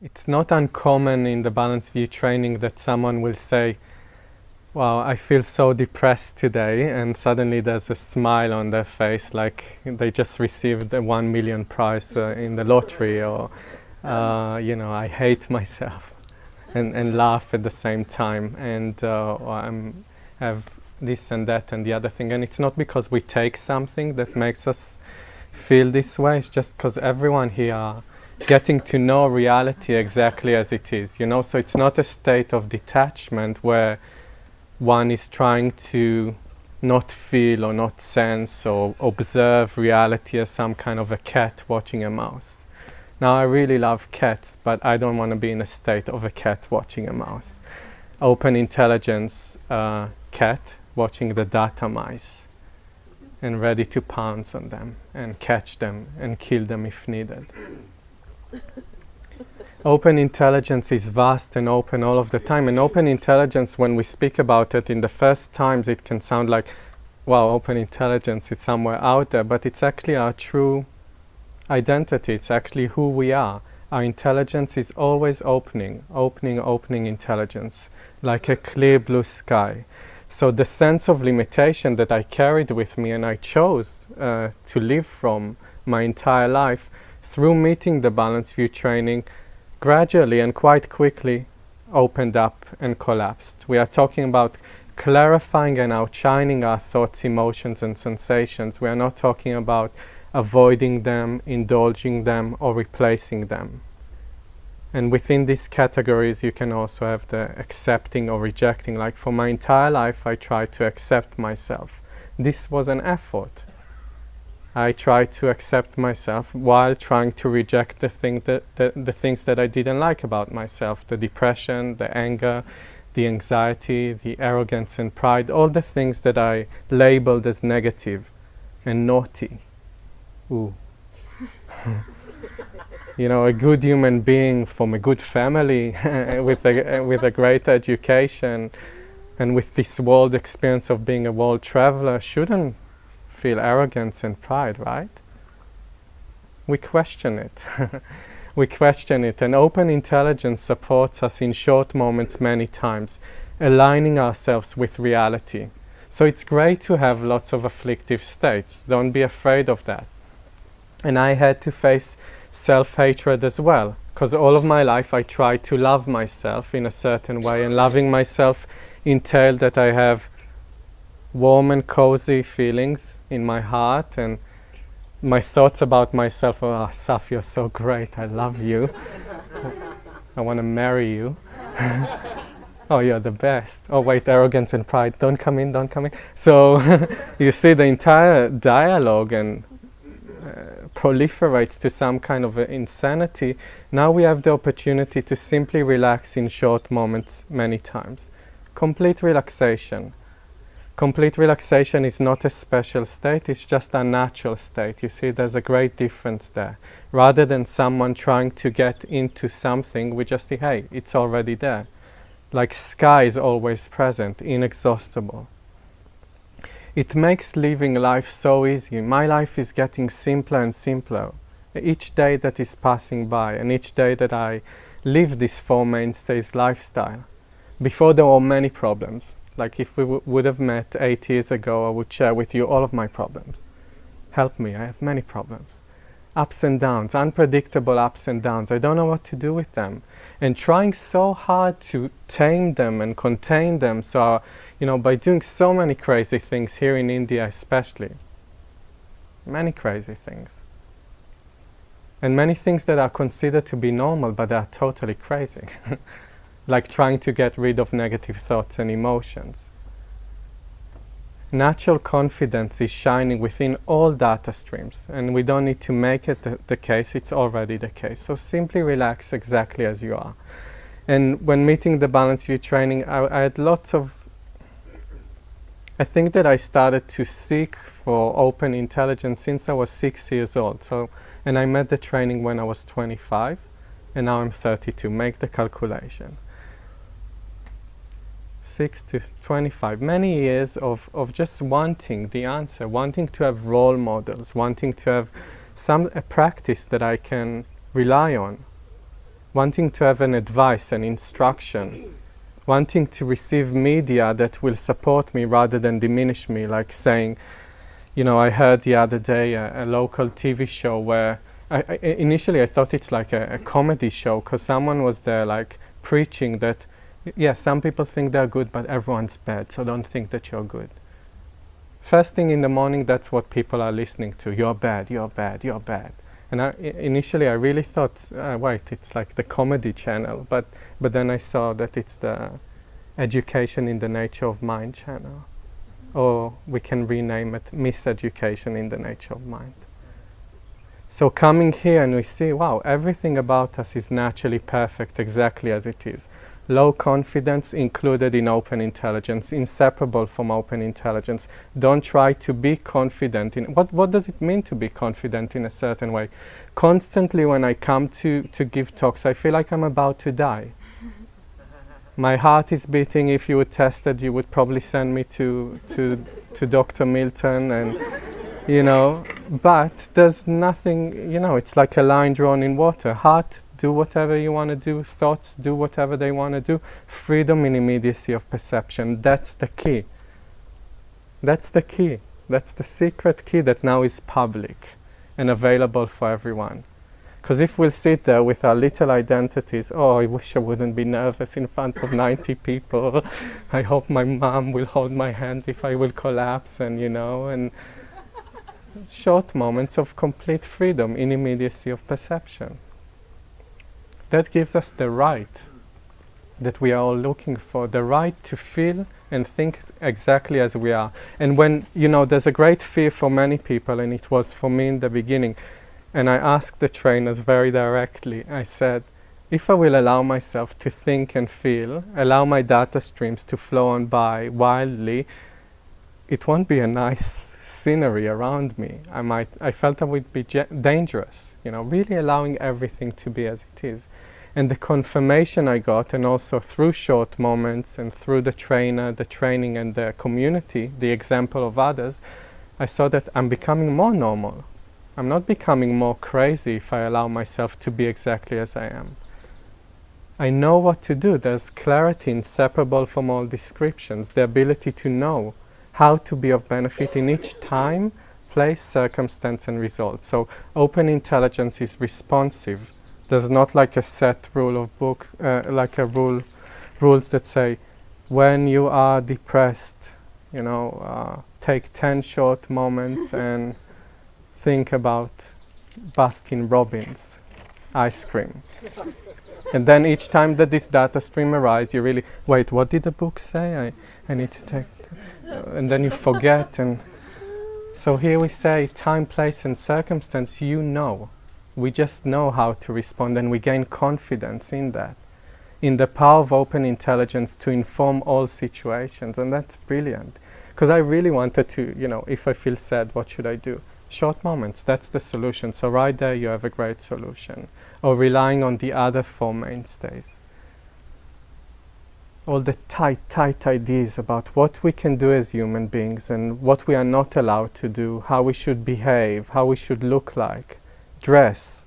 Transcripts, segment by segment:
It's not uncommon in the Balanced View training that someone will say, wow, I feel so depressed today, and suddenly there's a smile on their face like they just received a one million prize uh, in the lottery, or, uh, you know, I hate myself, and, and laugh at the same time, and uh, I'm, have this and that and the other thing. And it's not because we take something that makes us feel this way, it's just because everyone here getting to know reality exactly as it is, you know, so it's not a state of detachment where one is trying to not feel or not sense or observe reality as some kind of a cat watching a mouse. Now I really love cats, but I don't want to be in a state of a cat watching a mouse. Open intelligence uh, cat watching the data mice and ready to pounce on them and catch them and kill them if needed open intelligence is vast and open all of the time. And open intelligence, when we speak about it in the first times, it can sound like, wow, open intelligence, it's somewhere out there. But it's actually our true identity. It's actually who we are. Our intelligence is always opening, opening, opening intelligence, like a clear blue sky. So the sense of limitation that I carried with me and I chose uh, to live from my entire life through meeting the Balanced View training, gradually and quite quickly opened up and collapsed. We are talking about clarifying and outshining our thoughts, emotions, and sensations. We are not talking about avoiding them, indulging them, or replacing them. And within these categories, you can also have the accepting or rejecting. Like for my entire life, I tried to accept myself. This was an effort. I tried to accept myself while trying to reject the, thing that, the, the things that I didn't like about myself, the depression, the anger, the anxiety, the arrogance and pride, all the things that I labeled as negative and naughty. Ooh. you know, a good human being from a good family with, a, with a great education and with this world experience of being a world traveler shouldn't feel arrogance and pride, right? We question it. we question it, and open intelligence supports us in short moments many times, aligning ourselves with reality. So it's great to have lots of afflictive states. Don't be afraid of that. And I had to face self-hatred as well, because all of my life I tried to love myself in a certain way, and loving myself entailed that I have warm and cozy feelings in my heart and my thoughts about myself oh Saf you're so great. I love you. I want to marry you. Oh you're the best. Oh wait arrogance and pride. Don't come in don't come in. So you see the entire dialogue and uh, proliferates to some kind of insanity. Now we have the opportunity to simply relax in short moments many times. Complete relaxation complete relaxation is not a special state, it's just a natural state. You see, there's a great difference there. Rather than someone trying to get into something, we just say, hey, it's already there. Like sky is always present, inexhaustible. It makes living life so easy. My life is getting simpler and simpler. Each day that is passing by and each day that I live this Four Mainstays lifestyle. Before there were many problems like if we would have met eight years ago, I would share with you all of my problems. Help me, I have many problems. Ups and downs, unpredictable ups and downs. I don't know what to do with them. And trying so hard to tame them and contain them. So, you know, by doing so many crazy things here in India especially. Many crazy things. And many things that are considered to be normal, but they are totally crazy. like trying to get rid of negative thoughts and emotions. Natural confidence is shining within all data streams and we don't need to make it the, the case, it's already the case. So simply relax exactly as you are. And when meeting the Balanced View training, I, I had lots of I think that I started to seek for open intelligence since I was six years old. So, and I met the training when I was 25, and now I'm 32. Make the calculation. 6 to 25, many years of, of just wanting the answer, wanting to have role models, wanting to have some a practice that I can rely on. wanting to have an advice, an instruction, wanting to receive media that will support me rather than diminish me, like saying, you know, I heard the other day a, a local TV show where I, I, initially I thought it's like a, a comedy show because someone was there like preaching that, yeah, some people think they're good, but everyone's bad, so don't think that you're good. First thing in the morning, that's what people are listening to. You're bad, you're bad, you're bad. And I, initially I really thought, uh, wait, it's like the comedy channel, but, but then I saw that it's the education in the nature of mind channel. Or we can rename it miseducation in the nature of mind. So coming here and we see, wow, everything about us is naturally perfect exactly as it is low confidence included in open intelligence, inseparable from open intelligence. Don't try to be confident in what what does it mean to be confident in a certain way? Constantly when I come to, to give talks, I feel like I'm about to die. My heart is beating. If you were tested, you would probably send me to to to Dr. Milton and you know, but there's nothing, you know, it's like a line drawn in water. Heart do whatever you want to do, thoughts do whatever they want to do, freedom in immediacy of perception. That's the key. That's the key. That's the secret key that now is public and available for everyone. Because if we'll sit there with our little identities, oh, I wish I wouldn't be nervous in front of 90 people. I hope my mom will hold my hand if I will collapse, and you know, and short moments of complete freedom in immediacy of perception that gives us the right that we are all looking for, the right to feel and think exactly as we are. And when, you know, there's a great fear for many people, and it was for me in the beginning, and I asked the trainers very directly, I said, if I will allow myself to think and feel, allow my data streams to flow on by wildly, it won't be a nice scenery around me. I might, I felt I would be dangerous, you know, really allowing everything to be as it is. And the confirmation I got, and also through short moments and through the trainer, the training and the community, the example of others, I saw that I'm becoming more normal. I'm not becoming more crazy if I allow myself to be exactly as I am. I know what to do. There's clarity inseparable from all descriptions, the ability to know how to be of benefit in each time, place, circumstance, and result. So open intelligence is responsive. There's not like a set rule of book, uh, like a rule, rules that say, when you are depressed, you know, uh, take 10 short moments and think about Baskin Robbins ice cream. and then each time that this data stream arises, you really, wait, what did the book say? I, I need to take and then you forget. And so here we say time, place, and circumstance, you know. We just know how to respond and we gain confidence in that, in the power of open intelligence to inform all situations. And that's brilliant. Because I really wanted to, you know, if I feel sad, what should I do? Short moments, that's the solution. So right there you have a great solution. Or relying on the other four mainstays all the tight, tight ideas about what we can do as human beings and what we are not allowed to do, how we should behave, how we should look like, dress.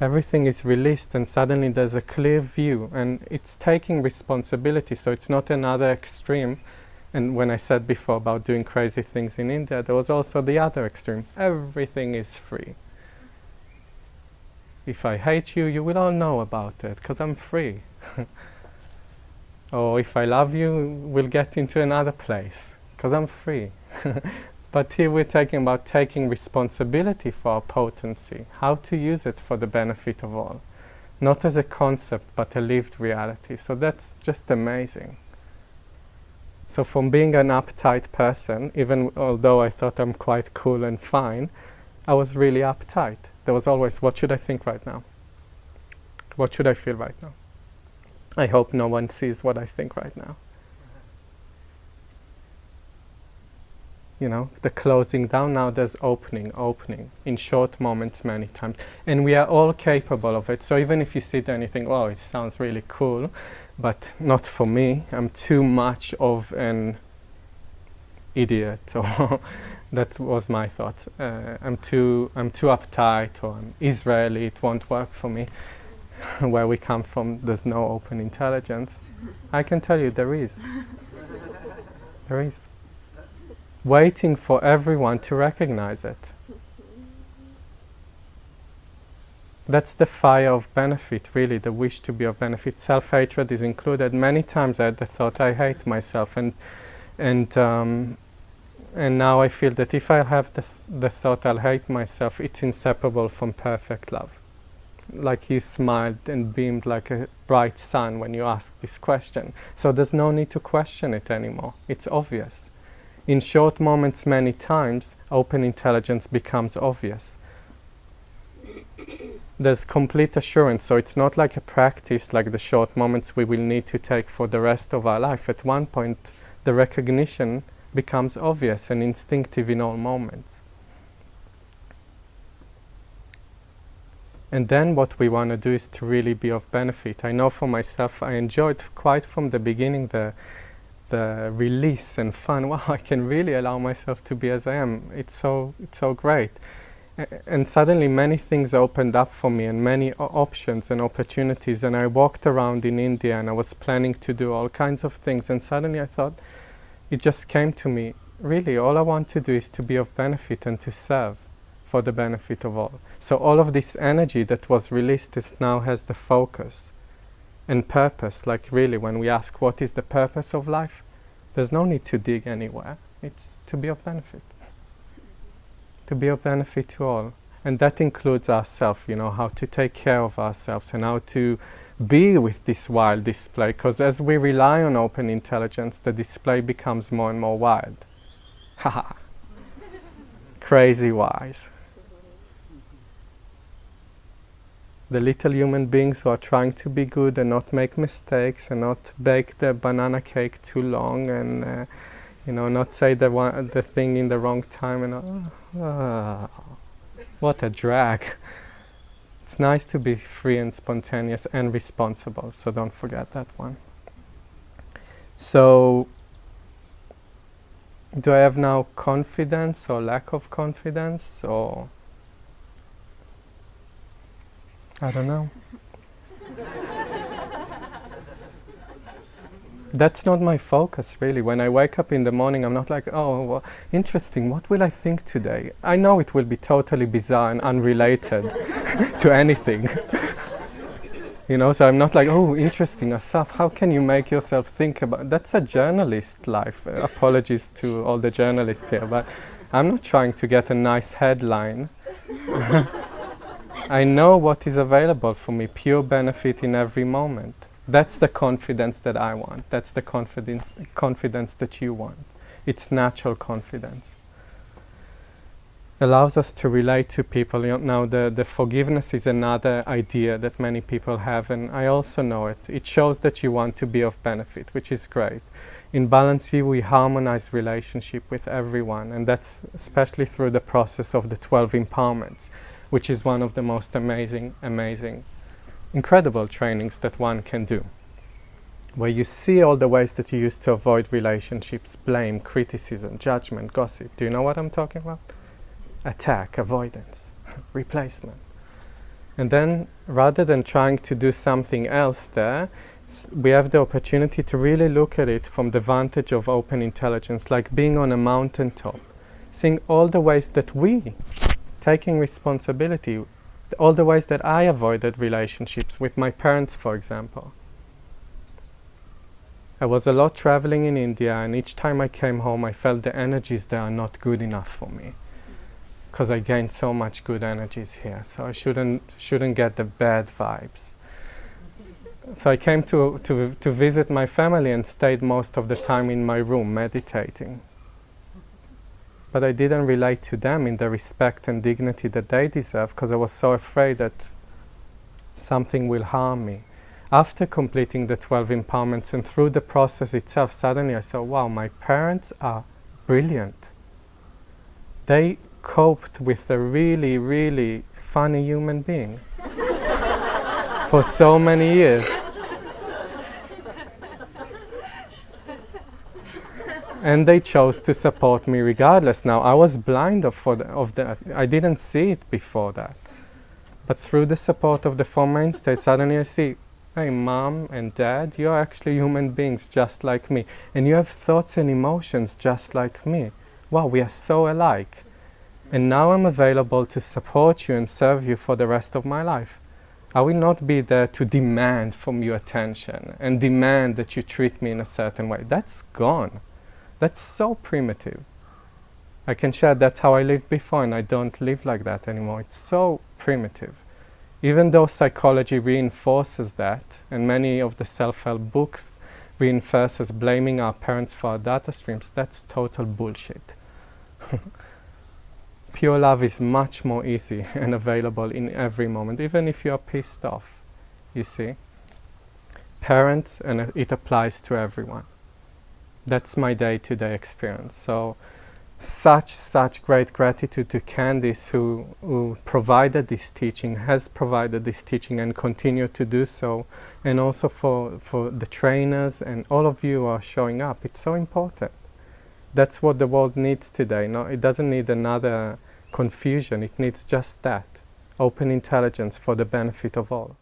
Everything is released and suddenly there's a clear view and it's taking responsibility so it's not another extreme and when I said before about doing crazy things in India there was also the other extreme. Everything is free. If I hate you, you will all know about it because I'm free. or if I love you, we'll get into another place because I'm free. but here we're talking about taking responsibility for our potency, how to use it for the benefit of all. Not as a concept, but a lived reality. So that's just amazing. So from being an uptight person, even although I thought I'm quite cool and fine, I was really uptight. There was always, what should I think right now? What should I feel right now? I hope no one sees what I think right now. You know, the closing down, now there's opening, opening, in short moments many times. And we are all capable of it. So even if you sit there and you think, oh, it sounds really cool, but not for me, I'm too much of an idiot, or that was my thought. Uh, I'm too, I'm too uptight, or I'm Israeli, it won't work for me where we come from, there's no open intelligence. I can tell you there is. There is. Waiting for everyone to recognize it. That's the fire of benefit, really, the wish to be of benefit. Self hatred is included. Many times I had the thought, I hate myself, and, and, um, and now I feel that if I have this, the thought, I'll hate myself, it's inseparable from perfect love. Like you smiled and beamed like a bright sun when you asked this question. So there's no need to question it anymore. It's obvious. In short moments, many times, open intelligence becomes obvious there's complete assurance. So it's not like a practice like the short moments we will need to take for the rest of our life. At one point, the recognition becomes obvious and instinctive in all moments. And then what we want to do is to really be of benefit. I know for myself, I enjoyed quite from the beginning the the release and fun. Wow, I can really allow myself to be as I am. It's so it's so great and suddenly many things opened up for me and many options and opportunities and I walked around in India and I was planning to do all kinds of things and suddenly I thought it just came to me really all I want to do is to be of benefit and to serve for the benefit of all so all of this energy that was released is now has the focus and purpose like really when we ask what is the purpose of life there's no need to dig anywhere it's to be of benefit to be of benefit to all. And that includes ourselves, you know, how to take care of ourselves and how to be with this wild display. Because as we rely on open intelligence, the display becomes more and more wild. Haha. Crazy wise. The little human beings who are trying to be good and not make mistakes and not bake the banana cake too long and uh, you know, not say the one, the thing in the wrong time and uh, uh, what a drag. It's nice to be free and spontaneous and responsible, so don't forget that one. So, do I have now confidence or lack of confidence or I don't know. that's not my focus really. When I wake up in the morning, I'm not like, oh, well, interesting, what will I think today? I know it will be totally bizarre and unrelated to anything. you know, so I'm not like, oh, interesting, Asaf, how can you make yourself think about That's a journalist life. Uh, apologies to all the journalists here, but I'm not trying to get a nice headline. I know what is available for me, pure benefit in every moment. That's the confidence that I want. That's the confidence, confidence that you want. It's natural confidence. Allows us to relate to people. You know, now, the, the forgiveness is another idea that many people have, and I also know it. It shows that you want to be of benefit, which is great. In Balanced View, we harmonize relationship with everyone, and that's especially through the process of the 12 empowerments, which is one of the most amazing, amazing incredible trainings that one can do where you see all the ways that you used to avoid relationships, blame, criticism, judgment, gossip. Do you know what I'm talking about? Attack, avoidance, replacement. And then, rather than trying to do something else there, we have the opportunity to really look at it from the vantage of open intelligence, like being on a mountaintop, seeing all the ways that we, taking responsibility, all the ways that I avoided relationships with my parents, for example. I was a lot traveling in India, and each time I came home, I felt the energies there are not good enough for me because I gained so much good energies here. So I shouldn't shouldn't get the bad vibes. So I came to, to, to visit my family and stayed most of the time in my room meditating but I didn't relate to them in the respect and dignity that they deserve because I was so afraid that something will harm me. After completing the 12 empowerments and through the process itself, suddenly I saw, wow, my parents are brilliant. They coped with a really, really funny human being for so many years. And they chose to support me regardless. Now I was blind of, for the, of that. I didn't see it before that. But through the support of the Four Mainstays, suddenly I see, hey, mom and dad, you're actually human beings just like me. And you have thoughts and emotions just like me. Wow, we are so alike. And now I'm available to support you and serve you for the rest of my life. I will not be there to demand from you attention and demand that you treat me in a certain way. That's gone. That's so primitive. I can share that's how I lived before and I don't live like that anymore. It's so primitive. Even though psychology reinforces that and many of the self-help books reinforces blaming our parents for our data streams, that's total bullshit. Pure love is much more easy and available in every moment, even if you are pissed off, you see. Parents, and it applies to everyone. That's my day-to-day -day experience. So such, such great gratitude to Candice who, who provided this teaching, has provided this teaching and continue to do so. And also for, for the trainers and all of you who are showing up. It's so important. That's what the world needs today. No, it doesn't need another confusion. It needs just that. Open intelligence for the benefit of all.